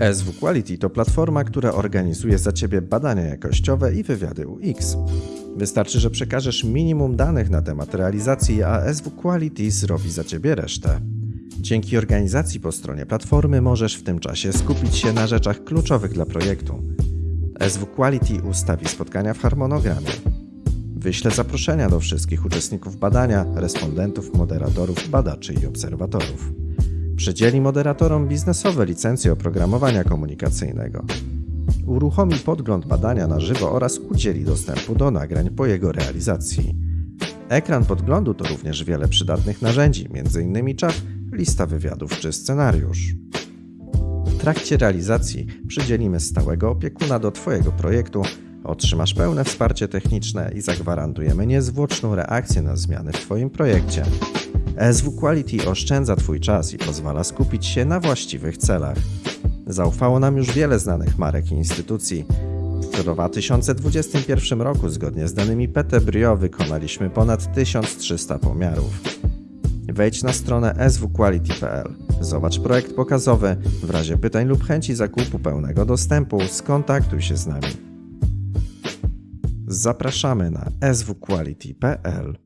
SW Quality to platforma, która organizuje za Ciebie badania jakościowe i wywiady UX. Wystarczy, że przekażesz minimum danych na temat realizacji, a SW Quality zrobi za Ciebie resztę. Dzięki organizacji po stronie platformy możesz w tym czasie skupić się na rzeczach kluczowych dla projektu. SW Quality ustawi spotkania w harmonogramie. Wyślę zaproszenia do wszystkich uczestników badania, respondentów, moderatorów, badaczy i obserwatorów. Przydzieli moderatorom biznesowe licencje oprogramowania komunikacyjnego. Uruchomi podgląd badania na żywo oraz udzieli dostępu do nagrań po jego realizacji. Ekran podglądu to również wiele przydatnych narzędzi, m.in. czat, lista wywiadów czy scenariusz. W trakcie realizacji przydzielimy stałego opiekuna do Twojego projektu, otrzymasz pełne wsparcie techniczne i zagwarantujemy niezwłoczną reakcję na zmiany w Twoim projekcie. SW Quality oszczędza Twój czas i pozwala skupić się na właściwych celach. Zaufało nam już wiele znanych marek i instytucji. W 2021 roku, zgodnie z danymi PT Brio, wykonaliśmy ponad 1300 pomiarów. Wejdź na stronę swquality.pl. Zobacz projekt pokazowy. W razie pytań lub chęci zakupu pełnego dostępu skontaktuj się z nami. Zapraszamy na swquality.pl.